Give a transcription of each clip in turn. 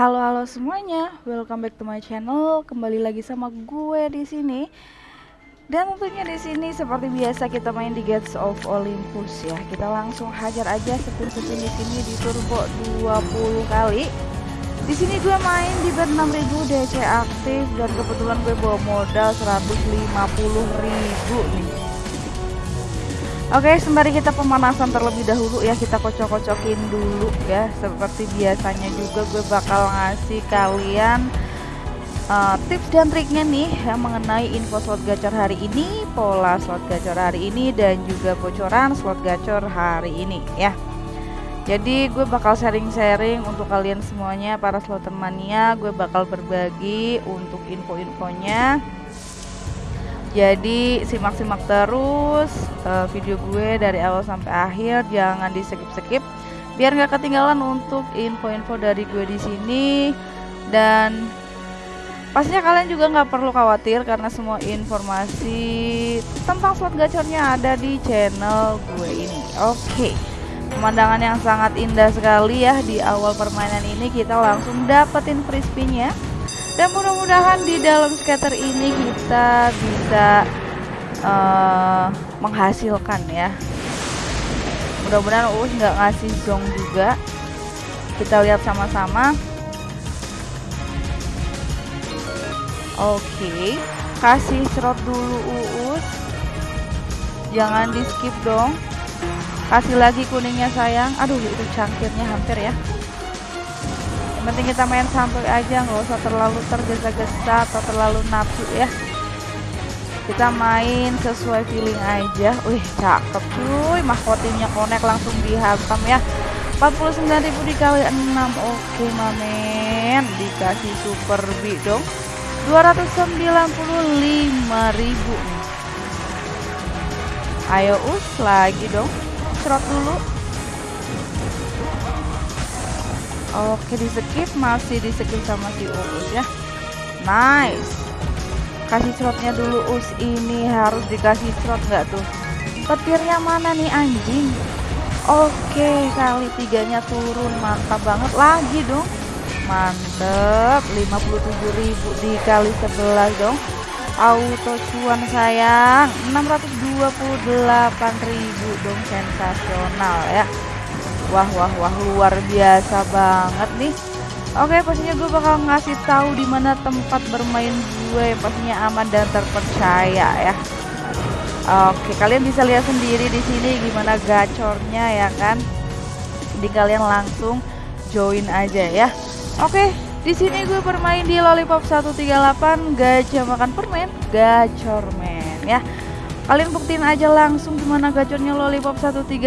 Halo halo semuanya, welcome back to my channel. Kembali lagi sama gue di sini. Dan tentunya di sini seperti biasa kita main di Gates of Olympus ya. Kita langsung hajar aja spin-spin di sini di turbo 20 kali. Di sini gue main di bet 6000 DC aktif dan kebetulan gue bawa modal 150.000 nih. Oke, sembari kita pemanasan terlebih dahulu ya, kita kocok-kocokin dulu ya. Seperti biasanya juga gue bakal ngasih kalian uh, tips dan triknya nih yang mengenai info slot gacor hari ini, pola slot gacor hari ini dan juga bocoran slot gacor hari ini ya. Jadi gue bakal sharing-sharing untuk kalian semuanya para slotter mania, gue bakal berbagi untuk info-infonya jadi simak-simak terus uh, video gue dari awal sampai akhir. Jangan di skip-skip biar nggak ketinggalan untuk info-info dari gue di sini. Dan pastinya kalian juga nggak perlu khawatir karena semua informasi tentang slot gacornya ada di channel gue ini. Oke okay. pemandangan yang sangat indah sekali ya di awal permainan ini. Kita langsung dapetin free spinnya dan mudah-mudahan di dalam scatter ini kita bisa uh, menghasilkan ya. Mudah-mudahan Uus nggak ngasih zong juga. Kita lihat sama-sama. Oke okay. kasih serot dulu Uus jangan di skip dong. Kasih lagi kuningnya sayang. Aduh itu cangkirnya hampir ya yang penting kita main santuy aja nggak usah terlalu tergesa-gesa atau terlalu nafsu ya. Kita main sesuai feeling aja. Wih cakep cuy. Mahkotinya connect langsung dihantam ya. 49.000 dikali 6 oke mamen. Dikasih super B dong. 295.000 ayo us lagi dong. Serot dulu Oke di skip masih di skip sama si Uus ya. Nice. Kasih slotnya dulu Us. Ini harus dikasih slot nggak tuh? Petirnya mana nih anjing? Oke kali tiganya turun. Mantap banget. Lagi dong. Mantep. 57.000 dikali 11 dong. Auto cuan sayang. 628.000 dong. Sensasional ya Wah wah wah luar biasa banget nih. Oke, pastinya gue bakal ngasih tahu di mana tempat bermain gue pastinya aman dan terpercaya ya. Oke, kalian bisa lihat sendiri di sini gimana gacornya ya kan. Jadi kalian langsung join aja ya. Oke, di sini gue bermain di Lollipop 138 gajah makan permen, gacor men ya kalian buktiin aja langsung gimana gacornya lollipop 138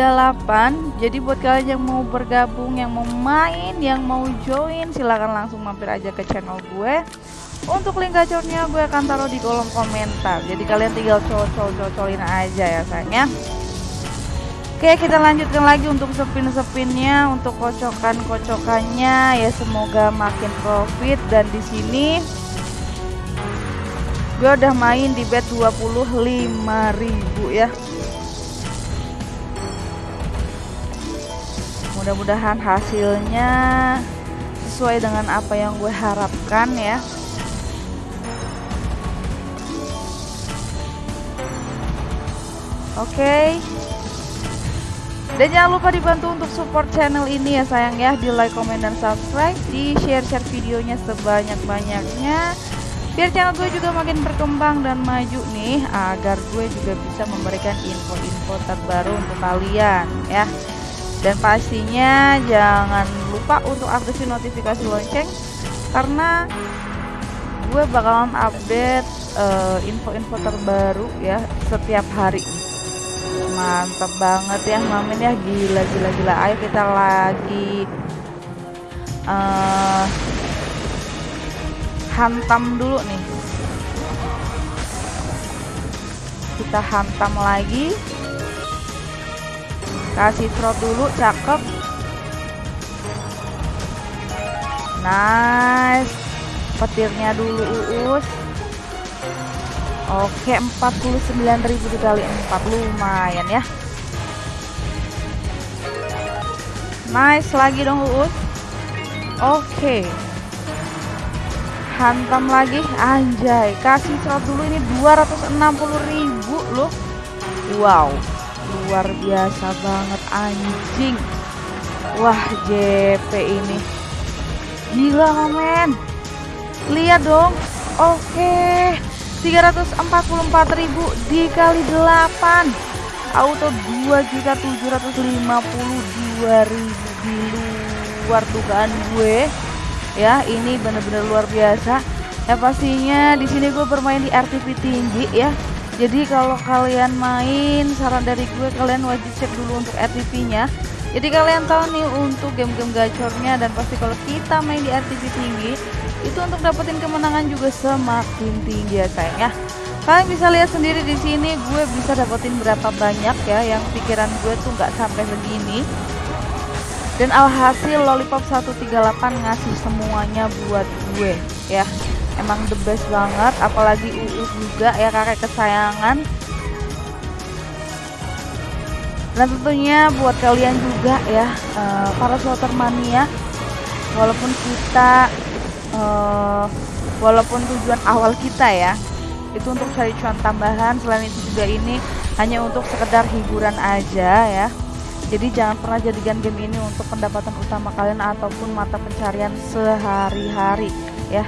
jadi buat kalian yang mau bergabung yang mau main yang mau join silahkan langsung mampir aja ke channel gue. Untuk link gacornya gue akan taruh di kolom komentar. Jadi kalian tinggal cocol-cocolin aja ya sayangnya. Oke kita lanjutkan lagi untuk sepin-sepinnya untuk kocokan-kocokannya. Ya semoga makin profit. Dan di sini gue udah main di bet 25.000 ya. Mudah-mudahan hasilnya sesuai dengan apa yang gue harapkan ya. Oke. Okay. dan jangan lupa dibantu untuk support channel ini ya sayang ya. Di like, comment, dan subscribe. Di share-share videonya sebanyak-banyaknya biar channel gue juga makin berkembang dan maju nih agar gue juga bisa memberikan info-info terbaru untuk kalian ya. Dan pastinya jangan lupa untuk aktifin notifikasi lonceng karena gue bakalan update eh, info-info uh, terbaru ya setiap hari. Mantep banget ya mamin ya. Gila gila gila. Ayo kita lagi uh, hantam dulu nih. Kita hantam lagi. Kasih trot dulu cakep. Nice. Petirnya dulu uus. Oke 49.000 dikali 4 lumayan ya. Nice lagi dong uus. Oke hantam lagi. Anjay kasih slot dulu ini 260.000 loh. Wow luar biasa banget anjing. Wah JP ini. Gila men. Lihat dong oke. 344.000 dikali 8 auto 2.752.000 di luar dugaan gue ya ini bener-bener luar biasa. Ya pastinya di sini gue bermain di RTP tinggi ya. Jadi kalau kalian main saran dari gue kalian wajib cek dulu untuk RTP nya jadi kalian tahu nih untuk game-game gacornya dan pasti kalau kita main di RTP tinggi itu untuk dapetin kemenangan juga semakin tinggi ya sayang ya. Kalian bisa lihat sendiri di sini gue bisa dapetin berapa banyak ya yang pikiran gue tuh nggak sampai segini dan alhasil lollipop 138 ngasih semuanya buat gue ya. Emang the best banget apalagi Uus juga ya kakek kesayangan. Dan tentunya buat kalian juga ya uh, para slotter mania walaupun kita uh, walaupun tujuan awal kita ya itu untuk cari cuan tambahan selain itu juga ini hanya untuk sekedar hiburan aja ya jadi jangan pernah jadikan game ini untuk pendapatan utama kalian ataupun mata pencarian sehari-hari ya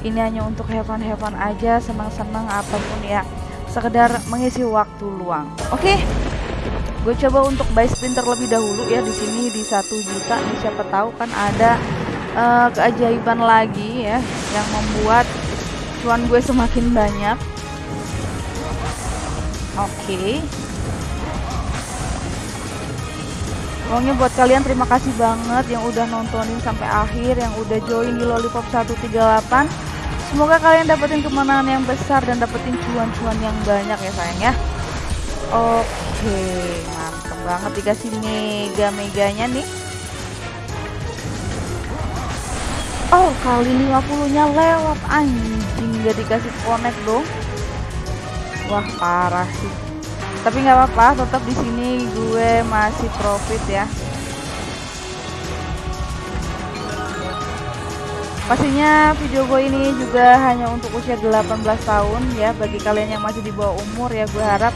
ini hanya untuk heaven heaven aja senang-senang ataupun ya sekedar mengisi waktu luang oke okay? gue coba untuk buy spin terlebih dahulu ya di sini di satu juta nih siapa tahu kan ada uh, keajaiban lagi ya yang membuat cuan gue semakin banyak oke okay. Pokoknya buat kalian terima kasih banget yang udah nontonin sampai akhir, yang udah join di Lollipop 138. Semoga kalian dapetin kemenangan yang besar dan dapetin cuan-cuan yang banyak ya sayang ya. Oke, mantep banget dikasih mega-meganya nih. Oh, kali 50-nya lewat anjing gak dikasih connect dong. Wah, parah sih. Tapi nggak apa-apa, tetap di sini gue masih profit ya. Pastinya video gue ini juga hanya untuk usia 18 tahun ya. Bagi kalian yang masih di bawah umur ya gue harap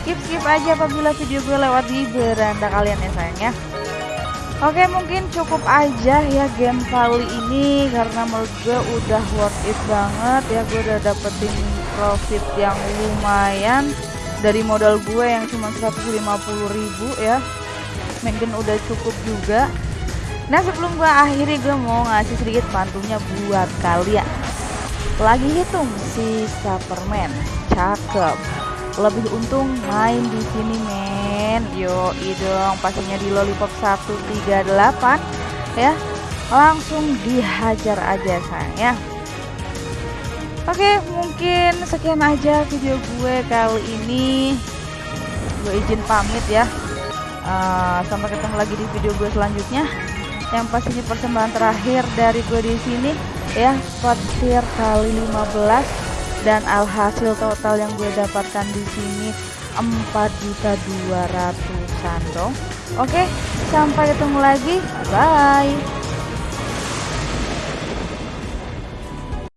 skip-skip aja apabila video gue lewat di beranda kalian ya sayang ya. Oke mungkin cukup aja ya game kali ini Karena menurut gue udah worth it banget ya. Gue udah dapetin profit yang lumayan Dari modal gue yang cuma 150 ribu ya. Mungkin udah cukup juga. Nah sebelum gue akhiri gue mau ngasih sedikit bantunya buat kalian. Lagi hitung sisa permen Cakep. Lebih untung main di sini men. Yo dong pastinya di lollipop 138 Ya. Langsung dihajar aja sayang ya Oke mungkin sekian aja video gue kali ini. Gue izin pamit ya. Uh, Sampai ketemu lagi di video gue selanjutnya. Yang pastinya persembahan terakhir dari gue di sini ya. Petir kali 15 dan alhasil total yang gue dapatkan di sini 4 juta 200 dong. Oke sampai ketemu lagi. Bye